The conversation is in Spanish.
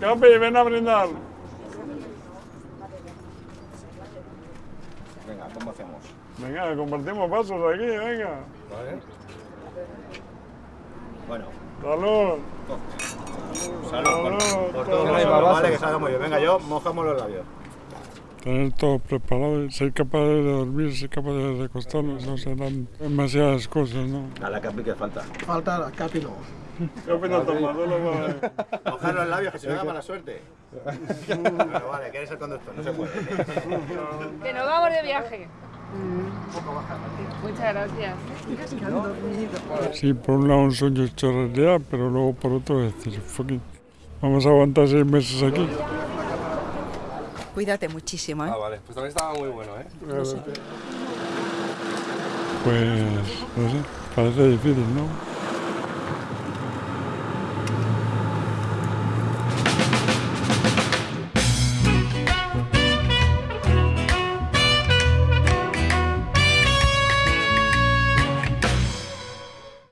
Capi, ven a brindar. Venga, ¿cómo hacemos? Venga, compartimos pasos aquí, venga. Vale. Bueno, Salud. salud por, Salud, por salud. nosotros, ¿vale? Que salga muy bien. Venga, yo mojamos los labios. Tener todo preparado, ser capaz de dormir, ser capaz de recostarnos, no serán demasiadas cosas, ¿no? A la Capi que falta. Falta la Capi no. Capi no toma, no lo va a- Mojar los labios, que se me da mala suerte. Bueno, vale, que eres el conductor, no se puede. Que nos vamos de viaje. Muchas gracias. Sí, por un lado un sueño hecho realidad, pero luego por otro decir, fucking, vamos a aguantar seis meses aquí. Cuídate muchísimo, ¿eh? Ah, vale. Pues también estaba muy bueno, ¿eh? Pues, no sé, parece difícil, ¿no?